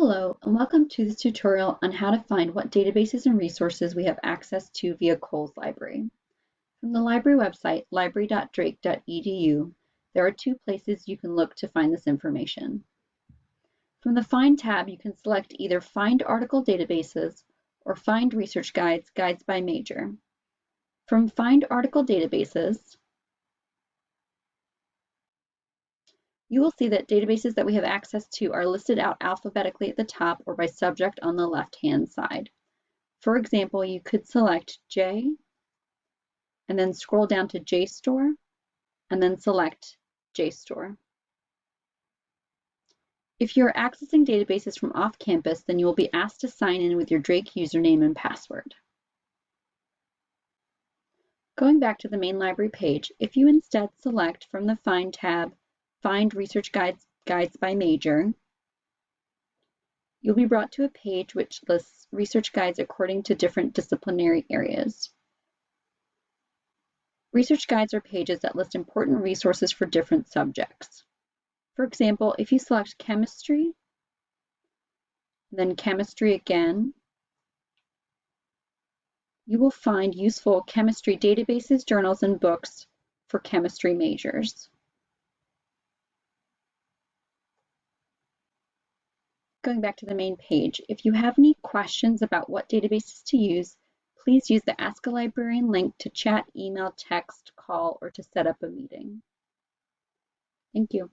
Hello, and welcome to this tutorial on how to find what databases and resources we have access to via Cowles Library. From the library website, library.drake.edu, there are two places you can look to find this information. From the Find tab, you can select either Find Article Databases or Find Research Guides, Guides by Major. From Find Article Databases, You will see that databases that we have access to are listed out alphabetically at the top or by subject on the left-hand side. For example, you could select J and then scroll down to JSTOR and then select JSTOR. If you're accessing databases from off campus, then you will be asked to sign in with your Drake username and password. Going back to the main library page, if you instead select from the Find tab Find Research Guides, guides by Major, you'll be brought to a page which lists research guides according to different disciplinary areas. Research guides are pages that list important resources for different subjects. For example, if you select chemistry, then chemistry again, you will find useful chemistry databases, journals, and books for chemistry majors. Going back to the main page, if you have any questions about what databases to use, please use the Ask a Librarian link to chat, email, text, call, or to set up a meeting. Thank you.